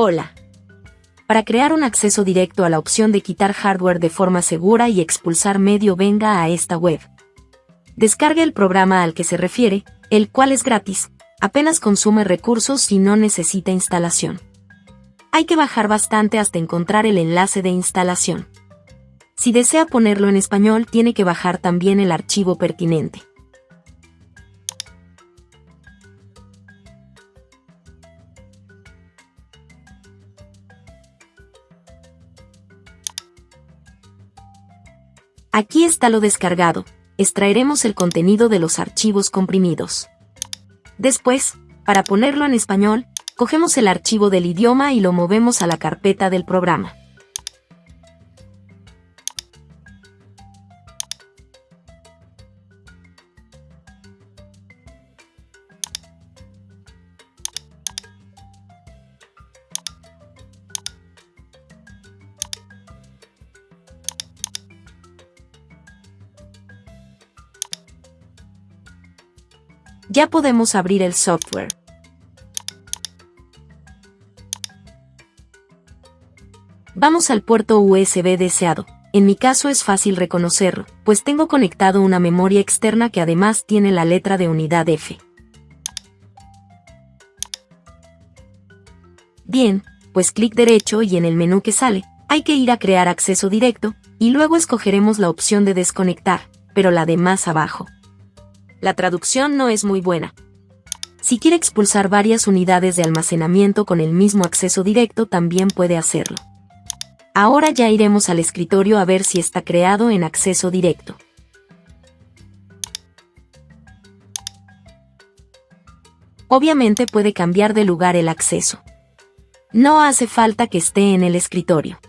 Hola. Para crear un acceso directo a la opción de quitar hardware de forma segura y expulsar medio venga a esta web. Descargue el programa al que se refiere, el cual es gratis, apenas consume recursos y no necesita instalación. Hay que bajar bastante hasta encontrar el enlace de instalación. Si desea ponerlo en español tiene que bajar también el archivo pertinente. Aquí está lo descargado, extraeremos el contenido de los archivos comprimidos. Después, para ponerlo en español, cogemos el archivo del idioma y lo movemos a la carpeta del programa. Ya podemos abrir el software. Vamos al puerto USB deseado. En mi caso es fácil reconocerlo, pues tengo conectado una memoria externa que además tiene la letra de unidad F. Bien, pues clic derecho y en el menú que sale, hay que ir a crear acceso directo, y luego escogeremos la opción de desconectar, pero la de más abajo la traducción no es muy buena. Si quiere expulsar varias unidades de almacenamiento con el mismo acceso directo también puede hacerlo. Ahora ya iremos al escritorio a ver si está creado en acceso directo. Obviamente puede cambiar de lugar el acceso. No hace falta que esté en el escritorio.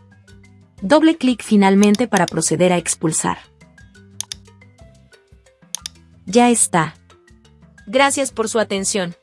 Doble clic finalmente para proceder a expulsar. Ya está. Gracias por su atención.